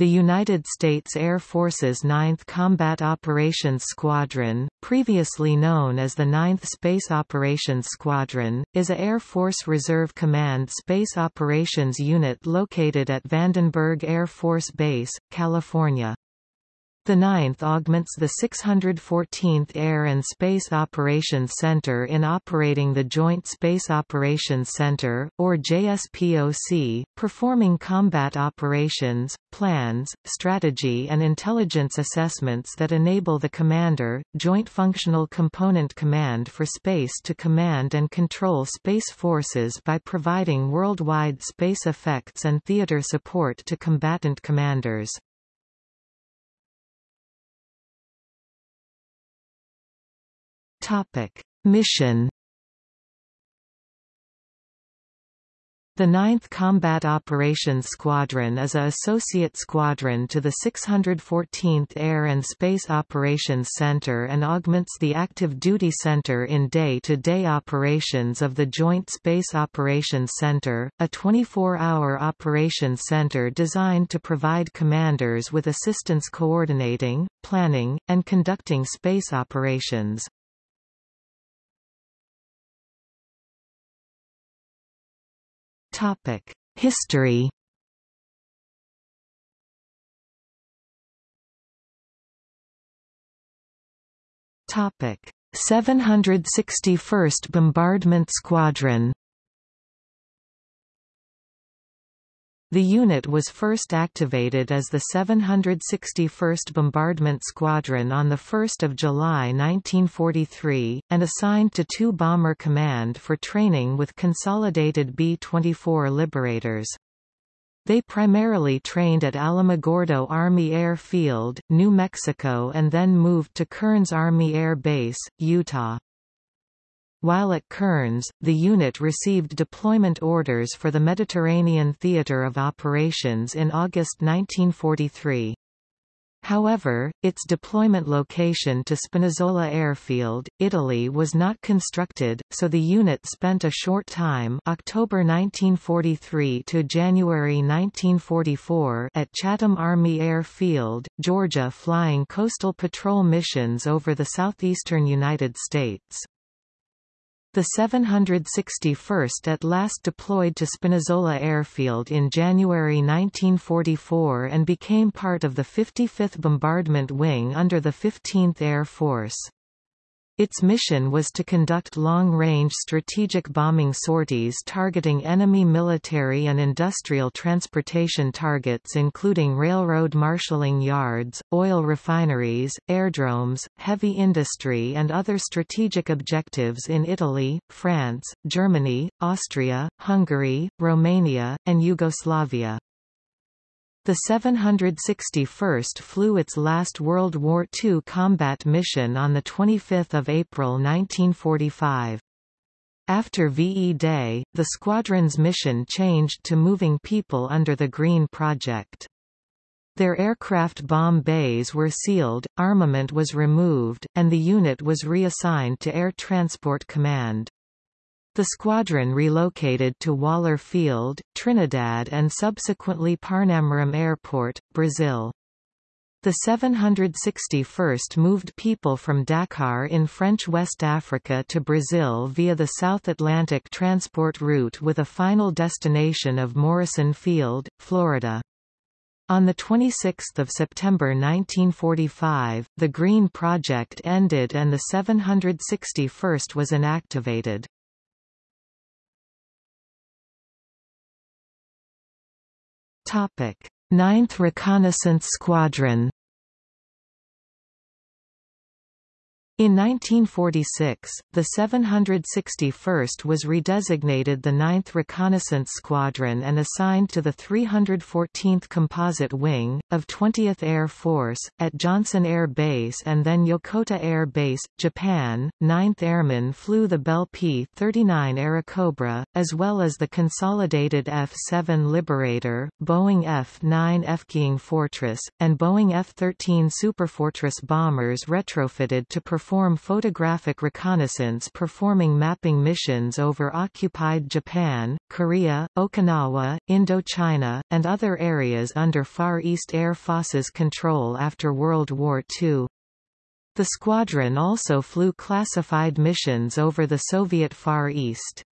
The United States Air Force's 9th Combat Operations Squadron, previously known as the 9th Space Operations Squadron, is a Air Force Reserve Command Space Operations Unit located at Vandenberg Air Force Base, California. The 9th augments the 614th Air and Space Operations Center in operating the Joint Space Operations Center, or JSPOC, performing combat operations, plans, strategy and intelligence assessments that enable the Commander, Joint Functional Component Command for Space to command and control space forces by providing worldwide space effects and theater support to combatant commanders. Topic: Mission The 9th Combat Operations Squadron is a associate squadron to the 614th Air and Space Operations Center and augments the Active Duty Center in day-to-day -day operations of the Joint Space Operations Center, a 24-hour operations center designed to provide commanders with assistance coordinating, planning, and conducting space operations. History. Topic: 761st Bombardment Squadron The unit was first activated as the 761st Bombardment Squadron on 1 July 1943, and assigned to 2 Bomber Command for training with consolidated B-24 Liberators. They primarily trained at Alamogordo Army Air Field, New Mexico and then moved to Kearns Army Air Base, Utah. While at Kearns, the unit received deployment orders for the Mediterranean Theater of Operations in August 1943. However, its deployment location to Spinazzola Airfield, Italy was not constructed, so the unit spent a short time October 1943 to January 1944 at Chatham Army Air Field, Georgia flying coastal patrol missions over the southeastern United States. The 761st at last deployed to Spinazzola Airfield in January 1944 and became part of the 55th Bombardment Wing under the 15th Air Force. Its mission was to conduct long-range strategic bombing sorties targeting enemy military and industrial transportation targets including railroad marshalling yards, oil refineries, airdromes, heavy industry and other strategic objectives in Italy, France, Germany, Austria, Hungary, Romania, and Yugoslavia. The 761st flew its last World War II combat mission on 25 April 1945. After VE Day, the squadron's mission changed to moving people under the Green Project. Their aircraft bomb bays were sealed, armament was removed, and the unit was reassigned to Air Transport Command. The squadron relocated to Waller Field, Trinidad and subsequently Parnamirim Airport, Brazil. The 761st moved people from Dakar in French West Africa to Brazil via the South Atlantic transport route with a final destination of Morrison Field, Florida. On 26 September 1945, the Green Project ended and the 761st was inactivated. Topic: 9th Reconnaissance Squadron In 1946, the 761st was redesignated the 9th Reconnaissance Squadron and assigned to the 314th Composite Wing, of 20th Air Force, at Johnson Air Base and then Yokota Air Base, Japan. 9th Airmen flew the Bell P-39 Airacobra, as well as the consolidated F-7 Liberator, Boeing F-9 Flying Fortress, and Boeing F-13 Superfortress bombers retrofitted to perform perform photographic reconnaissance performing mapping missions over occupied Japan, Korea, Okinawa, Indochina, and other areas under Far East Air Force's control after World War II. The squadron also flew classified missions over the Soviet Far East.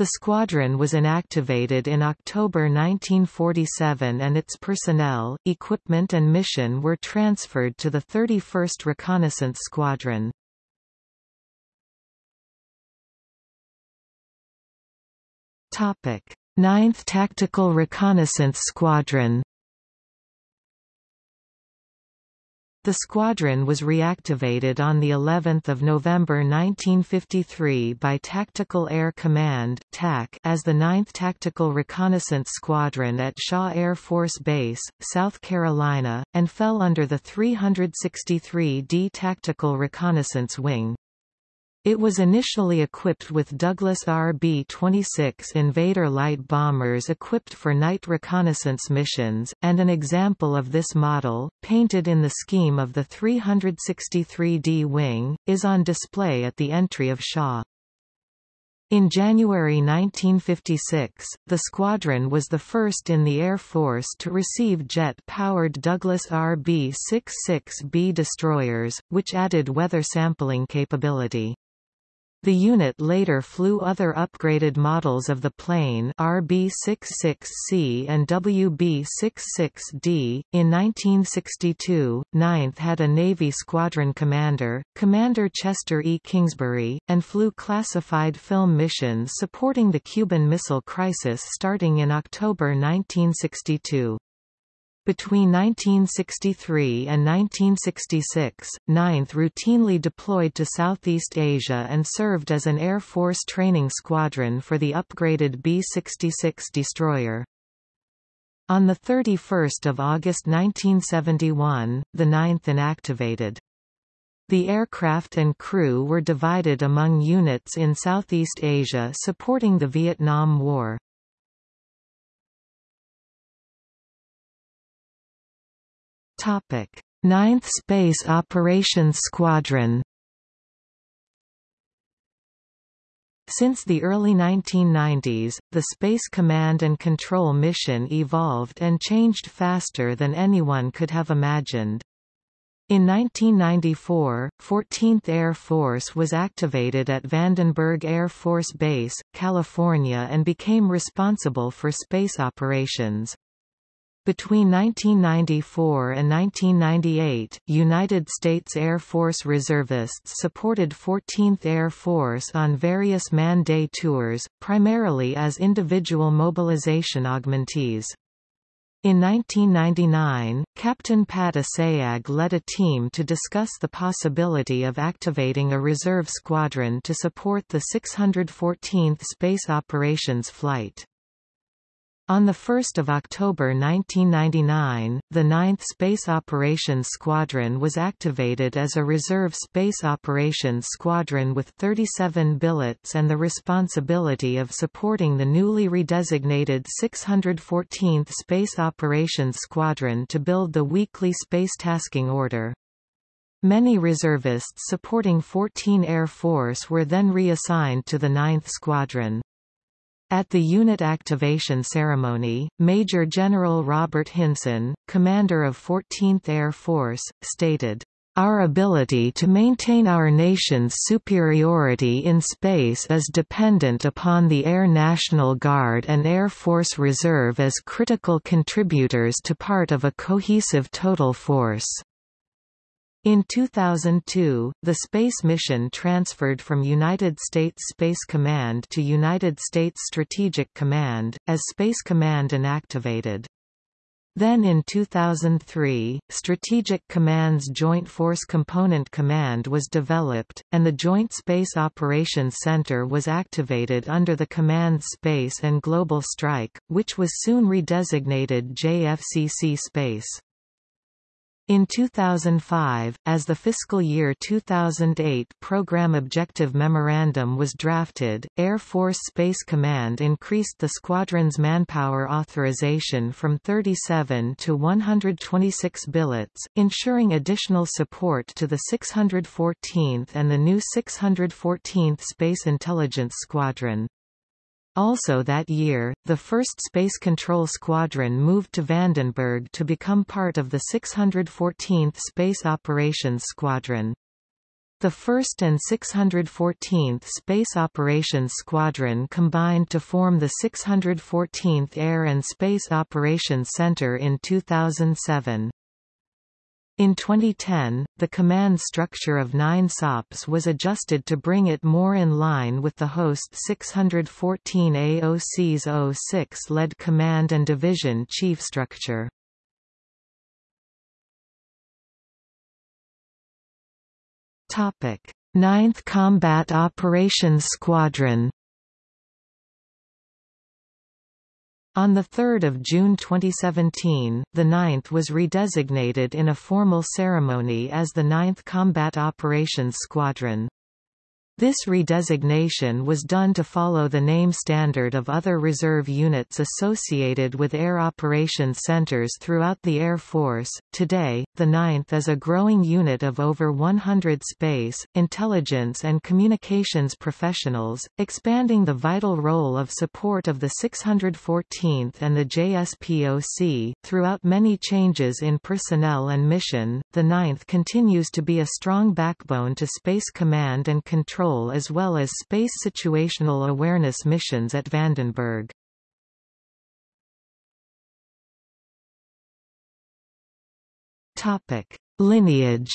The squadron was inactivated in October 1947 and its personnel, equipment and mission were transferred to the 31st Reconnaissance Squadron. Topic: 9th Tactical Reconnaissance Squadron The squadron was reactivated on the 11th of November 1953 by Tactical Air Command (TAC) as the 9th Tactical Reconnaissance Squadron at Shaw Air Force Base, South Carolina, and fell under the 363d Tactical Reconnaissance Wing. It was initially equipped with Douglas RB-26 Invader light bombers equipped for night reconnaissance missions, and an example of this model, painted in the scheme of the 363D wing, is on display at the entry of Shaw. In January 1956, the squadron was the first in the Air Force to receive jet-powered Douglas RB-66B destroyers, which added weather sampling capability. The unit later flew other upgraded models of the plane RB-66C and WB-66D. In 1962, 9th had a Navy squadron commander, Commander Chester E. Kingsbury, and flew classified film missions supporting the Cuban Missile Crisis starting in October 1962. Between 1963 and 1966, 9th routinely deployed to Southeast Asia and served as an Air Force training squadron for the upgraded B-66 destroyer. On 31 August 1971, the 9th inactivated. The aircraft and crew were divided among units in Southeast Asia supporting the Vietnam War. Topic: 9th Space Operations Squadron Since the early 1990s, the Space Command and Control mission evolved and changed faster than anyone could have imagined. In 1994, 14th Air Force was activated at Vandenberg Air Force Base, California and became responsible for space operations. Between 1994 and 1998, United States Air Force reservists supported 14th Air Force on various man-day tours, primarily as individual mobilization augmentees. In 1999, Captain Pat Assayag led a team to discuss the possibility of activating a reserve squadron to support the 614th Space Operations Flight. On 1 October 1999, the 9th Space Operations Squadron was activated as a reserve space operations squadron with 37 billets and the responsibility of supporting the newly redesignated 614th Space Operations Squadron to build the weekly space tasking order. Many reservists supporting 14 Air Force were then reassigned to the 9th Squadron. At the unit activation ceremony, Major General Robert Hinson, commander of 14th Air Force, stated, our ability to maintain our nation's superiority in space is dependent upon the Air National Guard and Air Force Reserve as critical contributors to part of a cohesive total force. In 2002, the space mission transferred from United States Space Command to United States Strategic Command, as Space Command inactivated. Then in 2003, Strategic Command's Joint Force Component Command was developed, and the Joint Space Operations Center was activated under the Command Space and Global Strike, which was soon redesignated JFCC Space. In 2005, as the fiscal year 2008 Program Objective Memorandum was drafted, Air Force Space Command increased the squadron's manpower authorization from 37 to 126 billets, ensuring additional support to the 614th and the new 614th Space Intelligence Squadron. Also that year, the 1st Space Control Squadron moved to Vandenberg to become part of the 614th Space Operations Squadron. The 1st and 614th Space Operations Squadron combined to form the 614th Air and Space Operations Center in 2007. In 2010, the command structure of 9 SOPs was adjusted to bring it more in line with the host 614 AOC's 06-led command and division chief structure. Topic: 9th Combat Operations Squadron On 3 June 2017, the 9th was redesignated in a formal ceremony as the 9th Combat Operations Squadron. This redesignation was done to follow the name standard of other reserve units associated with air operations centers throughout the Air Force. Today, the 9th is a growing unit of over 100 space, intelligence and communications professionals, expanding the vital role of support of the 614th and the JSPOC. Throughout many changes in personnel and mission, the 9th continues to be a strong backbone to Space Command and Control as well as space situational awareness missions at Vandenberg. Topic: Lineage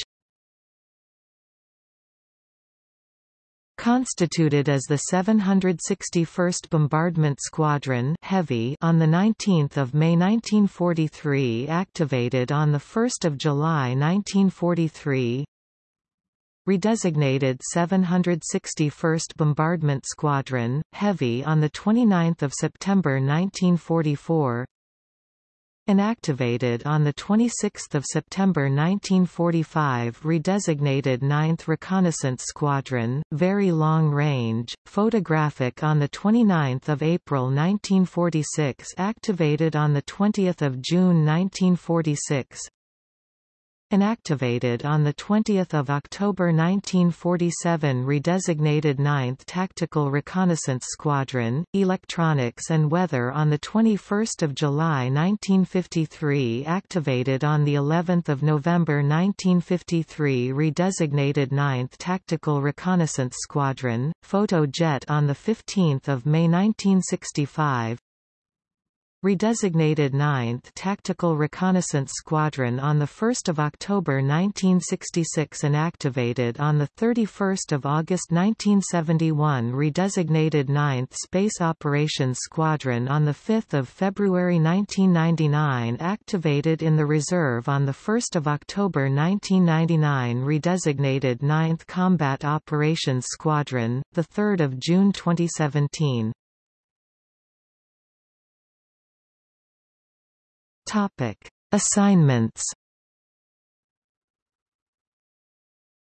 Constituted as the 761st Bombardment Squadron Heavy on 19 May 1943 activated on 1 July 1943 redesignated 761st Bombardment Squadron, Heavy on 29 September 1944 Inactivated on 26 September 1945 redesignated 9th Reconnaissance Squadron, Very Long Range, Photographic on 29 April 1946 activated on 20 June 1946 Inactivated on 20 October 1947 redesignated 9th Tactical Reconnaissance Squadron, Electronics and Weather on 21 July 1953 activated on of November 1953 redesignated 9th Tactical Reconnaissance Squadron, Photo Jet on 15 May 1965 redesignated 9th Tactical Reconnaissance Squadron on 1 October 1966 and activated on 31 August 1971 redesignated 9th Space Operations Squadron on 5 February 1999 activated in the reserve on 1 October 1999 redesignated 9th Combat Operations Squadron, 3 June 2017 Topic: Assignments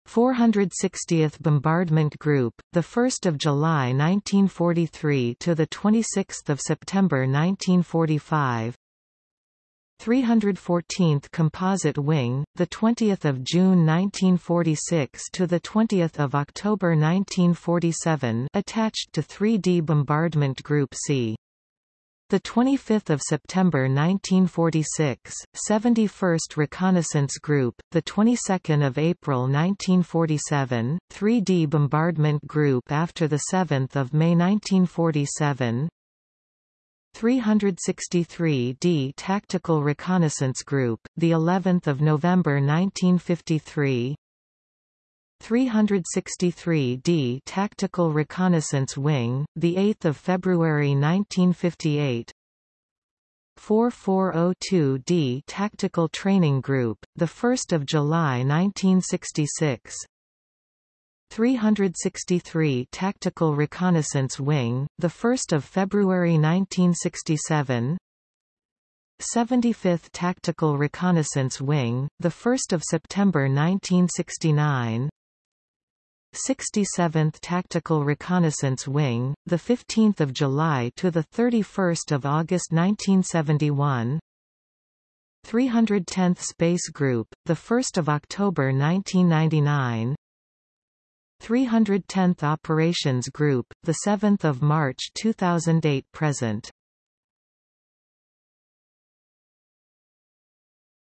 460th Bombardment Group, the 1st of July 1943 to the 26th of September 1945. 314th Composite Wing, the 20th of June 1946 to the 20th of October 1947, attached to 3D Bombardment Group C. The 25th of September 1946, 71st Reconnaissance Group, the 22nd of April 1947, 3D Bombardment Group after the 7th of May 1947, 363d Tactical Reconnaissance Group, the 11th of November 1953, 363d Tactical Reconnaissance Wing, the 8th of February 1958. 4402d Tactical Training Group, the 1st of July 1966. 363 Tactical Reconnaissance Wing, the 1st of February 1967. 75th Tactical Reconnaissance Wing, the 1st of September 1969. 67th Tactical Reconnaissance Wing, the 15th of July to the 31st of August 1971. 310th Space Group, the 1st of October 1999. 310th Operations Group, the 7th of March 2008 present.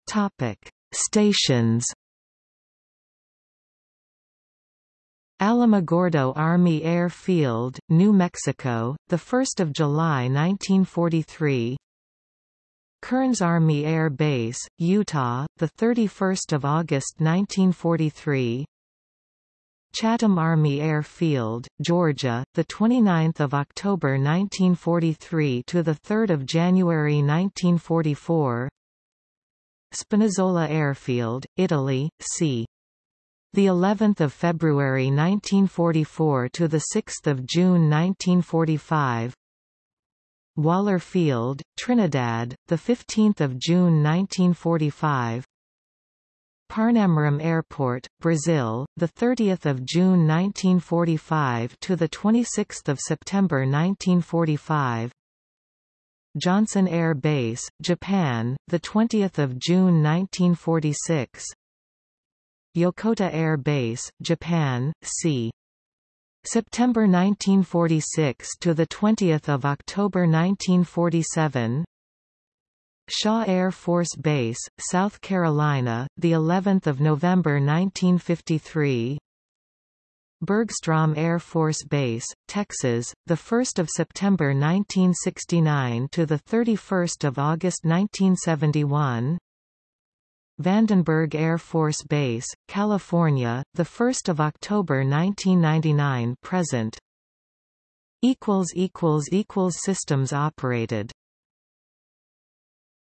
Topic: Stations. Alamogordo Army Air Field, New Mexico, the 1st of July 1943. Kearns Army Air Base, Utah, the 31st of August 1943. Chatham Army Air Field, Georgia, the 29th of October 1943 to the 3rd of January 1944. Spinazzola Airfield, Italy, c. The 11th of February 1944 to the 6th of June 1945. Waller Field, Trinidad, the 15th of June 1945. Parnamirim Airport, Brazil, the 30th of June 1945 to the 26th of September 1945. Johnson Air Base, Japan, the 20th of June 1946. Yokota Air Base, Japan, c. September 1946 to the 20th of October 1947. Shaw Air Force Base, South Carolina, the 11th of November 1953. Bergstrom Air Force Base, Texas, the 1st of September 1969 to the 31st of August 1971. Vandenberg Air Force Base, California, the 1st of October 1999 present. systems operated